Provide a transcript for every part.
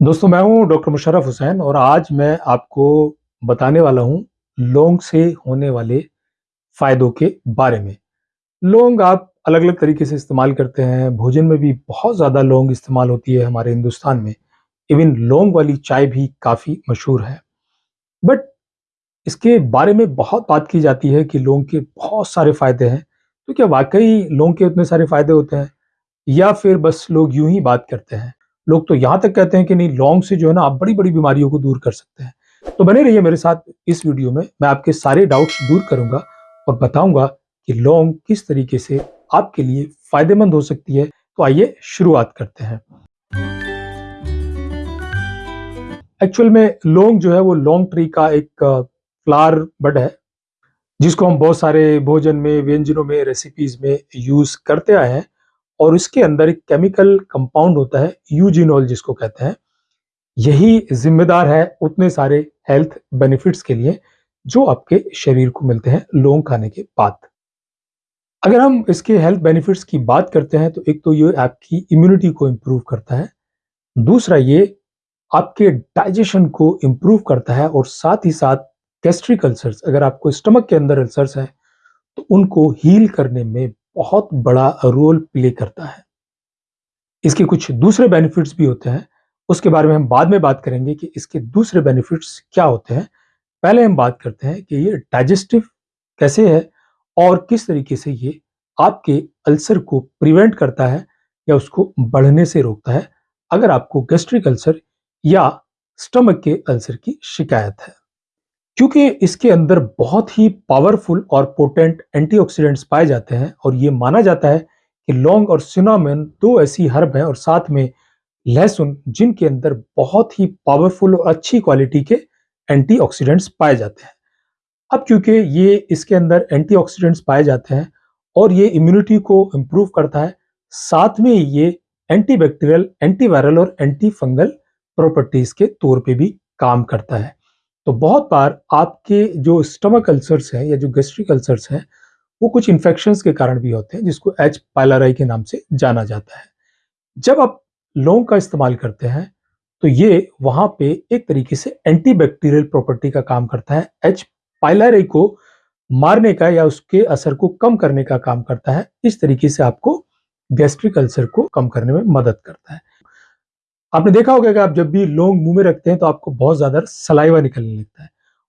दोस्तों, मैं हूँ डॉक्टर मुशर्रफ हुसैन और आज मैं आपको बताने वाला हूँ लौंग से होने वाले फायदों के बारे में। लौंग आप अलग अलग तरीके से इस्तेमाल करते हैं, भोजन में भी बहुत ज़्यादा लौंग इस्तेमाल होती है हमारे हिंदुस्तान में। इवन लौंग वाली चाय भी काफ़ी मशहूर है। बट इसके बारे में बहुत बात की जाती है कि लौंग के बहुत सारे फ़ायदे हैं। तो क्या वाकई लौंग के उतने सारे फ़ायदे होते हैं या फिर बस लोग यूँ ही बात करते हैं? लोग तो यहाँ तक कहते हैं कि नहीं लौंग से जो है ना आप बड़ी बड़ी बीमारियों को दूर कर सकते हैं। तो बने रहिए मेरे साथ इस वीडियो में, मैं आपके सारे डाउट्स दूर करूँगा और बताऊँगा कि लौंग किस तरीके से आपके लिए फ़ायदेमंद हो सकती है। तो आइए शुरुआत करते हैं। एक्चुअल में लौंग जो है वो लौंग ट्री का एक फ्लावर बड है, जिसको हम बहुत सारे भोजन में, व्यंजनों में रेसिपीज़ में यूज़ करते आए हैं। और इसके अंदर एक केमिकल कंपाउंड होता है यूजिनॉल जिसको कहते हैं। यही जिम्मेदार है उतने सारे हेल्थ बेनिफिट्स के लिए जो आपके शरीर को मिलते हैं लौंग खाने के बाद। अगर हम इसके हेल्थ बेनिफिट्स की बात करते हैं तो एक तो ये आपकी इम्यूनिटी को इम्प्रूव करता है, दूसरा ये आपके डाइजेशन को इम्प्रूव करता है और साथ ही साथ गैस्ट्रिक अल्सर्स अगर आपको स्टमक के अंदर अल्सर्स है तो उनको हील करने में बहुत बड़ा रोल प्ले करता है। इसके कुछ दूसरे बेनिफिट्स भी होते हैं। उसके बारे में हम बाद में बात करेंगे कि इसके दूसरे बेनिफिट्स क्या होते हैं। पहले हम बात करते हैं कि ये डाइजेस्टिव कैसे है और किस तरीके से ये आपके अल्सर को प्रिवेंट करता है या उसको बढ़ने से रोकता है। अगर आपको गैस्ट्रिक अल्सर या स्टमक के अल्सर की शिकायत है। क्योंकि इसके अंदर बहुत ही पावरफुल और पोटेंट एंटीऑक्सीडेंट्स पाए जाते हैं और ये माना जाता है कि लौंग और सिनामन दो ऐसी हर्ब हैं और साथ में लहसुन, जिनके अंदर बहुत ही पावरफुल और अच्छी क्वालिटी के एंटीऑक्सीडेंट्स पाए जाते हैं। अब क्योंकि ये इसके अंदर एंटीऑक्सीडेंट्स पाए जाते हैं और ये इम्यूनिटी को इम्प्रूव करता है, साथ में ये एंटीबैक्टीरियल एंटीवायरल और एंटी फंगल प्रॉपर्टीज़ के तौर पे भी काम करता है। तो बहुत बार आपके जो स्टमक अल्सर्स हैं या जो गैस्ट्रिक अल्सर्स हैं, वो कुछ इन्फेक्शंस के कारण भी होते हैं, जिसको एच पायलाराई के नाम से जाना जाता है। जब आप लौंग का इस्तेमाल करते हैं तो ये वहाँ पे एक तरीके से एंटीबैक्टीरियल प्रॉपर्टी का काम करता है। एच पायलाराई को मारने का या उसके असर को कम करने का काम करता है, इस तरीके से आपको गैस्ट्रिक अल्सर को कम करने में मदद करता है। आपने देखा होगा कि आप जब भी लौंग मुँह में रखते हैं तो आपको बहुत ज़्यादा सलाइवा निकलने लगता है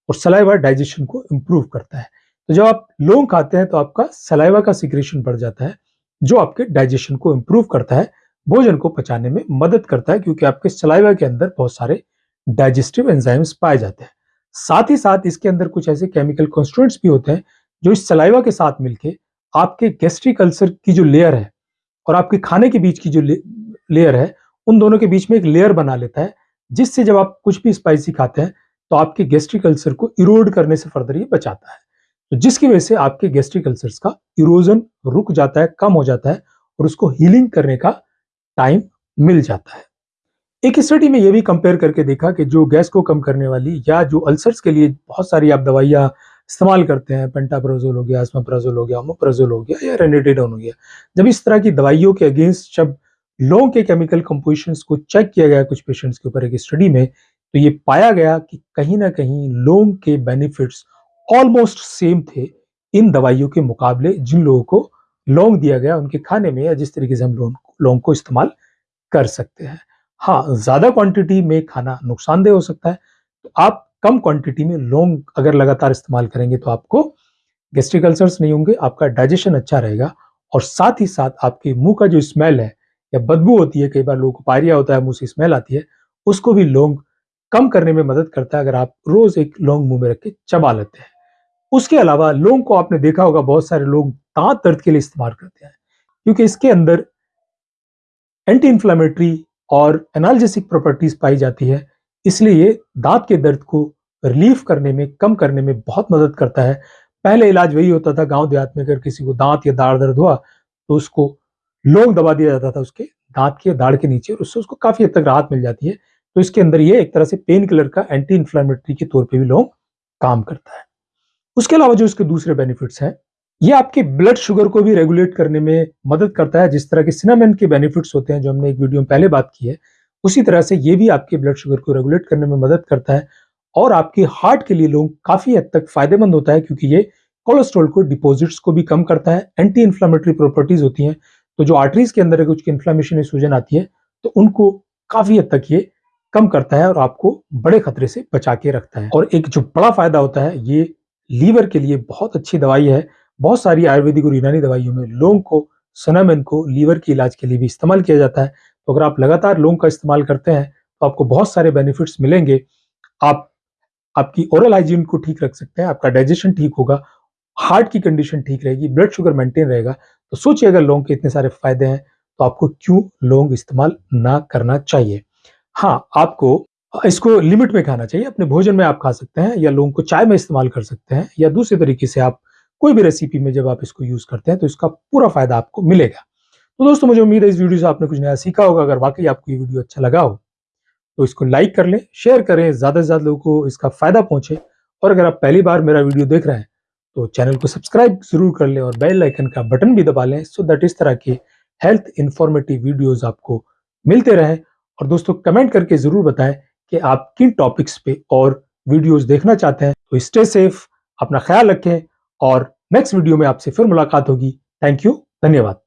और सलाइवा डाइजेशन को इम्प्रूव करता है। तो जब आप लौंग खाते हैं तो आपका सलाइवा का सिक्रेशन बढ़ जाता है, जो आपके डाइजेशन को इम्प्रूव करता है, भोजन को पचाने में मदद करता है, क्योंकि आपके सलाइवा के अंदर बहुत सारे डाइजेस्टिव एंजाइम्स पाए जाते हैं। साथ ही साथ इसके अंदर कुछ ऐसे केमिकल कॉन्स्टिट्यूएंट्स भी होते हैं, जो इस सलाइवा के साथ मिलके आपके गैस्ट्रिक अल्सर की जो लेयर है और आपके खाने के बीच की जो लेयर है उन दोनों के बीच में एक लेयर बना लेता है, जिससे जब आप कुछ भी स्पाइसी खाते हैं तो आपके गैस्ट्रिक अल्सर को इरोड करने से फर्दर ये बचाता है। तो जिसकी वजह से आपके गैस्ट्रिक अल्सर्स का इरोजन रुक जाता है, कम हो जाता है और उसको हीलिंग करने का टाइम मिल जाता है। एक स्टडी में यह भी कंपेयर करके देखा कि जो गैस को कम करने वाली या जो अल्सर्स के लिए बहुत सारी आप दवाइयाँ इस्तेमाल करते हैं पेंटाप्रोजोल हो गया अस्माप्राजोल हो गया ओमोप्राजोल हो गया या रेनेटेडोन हो गया, जब इस तरह की दवाइयों के अगेंस्ट जब लौंग के केमिकल कंपोजिशन को चेक किया गया कुछ पेशेंट्स के ऊपर एक स्टडी में तो ये पाया गया कि कहीं ना कहीं लौंग के बेनिफिट्स ऑलमोस्ट सेम थे इन दवाइयों के मुकाबले जिन लोगों को लौंग दिया गया, उनके खाने में या जिस तरीके से हम लौंग लौंग को इस्तेमाल कर सकते हैं। हाँ ज़्यादा क्वांटिटी में खाना नुकसानदेह हो सकता है तो आप कम क्वांटिटी में लौंग अगर लगातार इस्तेमाल करेंगे तो आपको गैस्ट्रिक अल्सर्स नहीं होंगे, आपका डाइजेशन अच्छा रहेगा और साथ ही साथ आपके मुँह का जो स्मेल है या बदबू होती है, कई बार लोगों को पायरिया होता है, मुँह से स्मेल आती है, उसको भी लौंग कम करने में मदद करता है, अगर आप रोज एक लौंग मुँह में रख के चबा लेते हैं। उसके अलावा लौंग को आपने देखा होगा, बहुत सारे लोग दांत दर्द के लिए इस्तेमाल करते हैं, क्योंकि इसके अंदर एंटी इंफ्लेमेटरी और एनाल्जेसिक प्रॉपर्टीज़ पाई जाती है, इसलिए ये दांत के दर्द को रिलीफ करने में, कम करने में बहुत मदद करता है। पहले इलाज वही होता था, गाँव देहात में अगर किसी को दांत या दाढ़ दर्द हुआ तो उसको लोग दबा दिया जाता था उसके दांत के दाढ़ के नीचे और उससे उसको काफ़ी हद तक राहत मिल जाती है। तो इसके अंदर ये एक तरह से पेन किलर का एंटी इन्फ्लामेटरी के तौर पे भी लोग काम करता है। उसके अलावा जो इसके दूसरे बेनिफिट्स हैं, ये आपके ब्लड शुगर को भी रेगुलेट करने में मदद करता है। जिस तरह के सिनामेन के बेनिफिट्स होते हैं, जो हमने एक वीडियो में पहले बात की है, उसी तरह से ये भी आपके ब्लड शुगर को रेगुलेट करने में मदद करता है और आपके हार्ट के लिए लोग काफ़ी हद तक फ़ायदेमंद होता है, क्योंकि ये कोलेस्ट्रॉल को डिपॉजिट्स को भी कम करता है। एंटी इन्फ्लामेटरी प्रॉपर्टीज़ होती हैं तो जो आर्टरीज के अंदर कुछ इन्फ्लामेशन या सूजन आती है तो उनको काफ़ी हद तक ये कम करता है और आपको बड़े खतरे से बचा के रखता है। और एक जो बड़ा फ़ायदा होता है, ये लीवर के लिए बहुत अच्छी दवाई है। बहुत सारी आयुर्वेदिक और यूनानी दवाइयों में लोंग को सनामिन को लीवर के इलाज के लिए भी इस्तेमाल किया जाता है। तो अगर आप लगातार लोंग का इस्तेमाल करते हैं तो आपको बहुत सारे बेनिफिट्स मिलेंगे। आप, आपकी ओरल हाइजीन को ठीक रख सकते हैं, आपका डाइजेशन ठीक होगा हार्ट की कंडीशन ठीक रहेगी ब्लड शुगर मेंटेन रहेगा तो सोचिए अगर लौंग के इतने सारे फ़ायदे हैं तो आपको क्यों लौंग इस्तेमाल ना करना चाहिए? हाँ आपको, इसको लिमिट में खाना चाहिए, अपने भोजन में आप खा सकते हैं, या लौंग को चाय में इस्तेमाल कर सकते हैं, या दूसरे तरीके से आप कोई भी रेसिपी में जब आप इसको यूज़ करते हैं तो इसका पूरा फ़ायदा आपको मिलेगा। तो दोस्तों, मुझे उम्मीद है इस वीडियो से आपने कुछ नया सीखा होगा। अगर वाकई आपको ये वीडियो अच्छा लगा हो तो इसको लाइक कर लें शेयर करें, ज़्यादा से ज़्यादा लोगों को इसका फ़ायदा पहुँचे, और अगर आप पहली बार मेरा वीडियो देख रहे हैं तो चैनल को सब्सक्राइब ज़रूर कर लें और बेल आइकन का बटन भी दबा लें सो दैट इस तरह की हेल्थ इंफॉर्मेटिव वीडियोस आपको मिलते रहें। और दोस्तों कमेंट करके ज़रूर बताएँ कि आप किन टॉपिक्स पे और वीडियोस देखना चाहते हैं। तो स्टे सेफ़ अपना ख्याल रखें और नेक्स्ट वीडियो में आपसे फिर मुलाकात होगी। थैंक यू धन्यवाद।